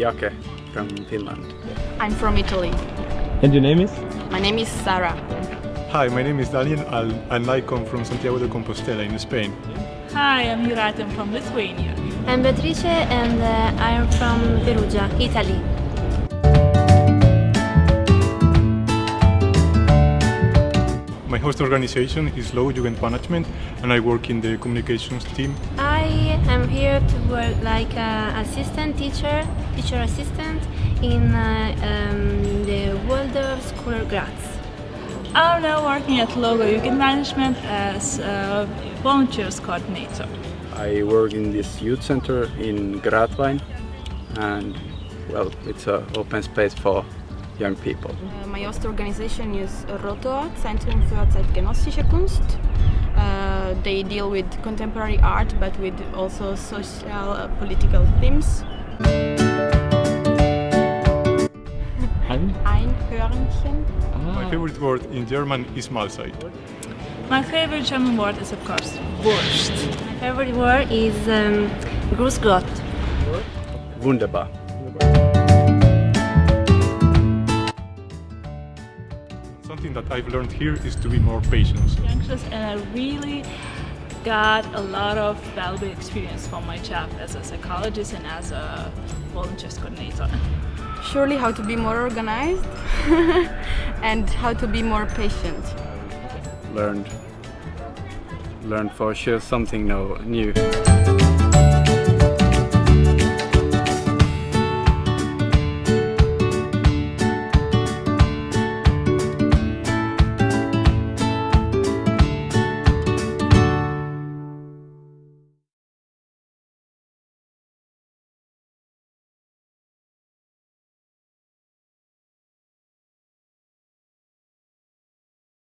Jake from Finland. I'm from Italy. And your name is? My name is Sarah. Hi, my name is Daniel and I come from Santiago de Compostela in Spain. Hi, I'm Juraj, I'm from Lithuania. I'm Beatrice and uh, I'm from Perugia, Italy. My host organization is Logo Jugend Management and I work in the communications team. I am here to work like an assistant teacher, teacher assistant in uh, um, the Waldorf School Graz. I'm now working at Logo Jugend Management as a volunteers coordinator. I work in this youth center in Gratwein and well, it's an open space for young people. Uh, my host organization is Rotor, Zentrum für zeitgenössische Kunst. Uh, they deal with contemporary art but with also social uh, political themes. Ein? Einhörnchen. My favorite word in German is Mahlzeit. My favorite German word is of course Wurst. My favorite word is um, Gruß Gott. Wunderbar. Something that I've learned here is to be more patient. Anxious and I really got a lot of valuable experience from my job as a psychologist and as a volunteers coordinator. Surely how to be more organized and how to be more patient. Learned, learned for sure something no, new.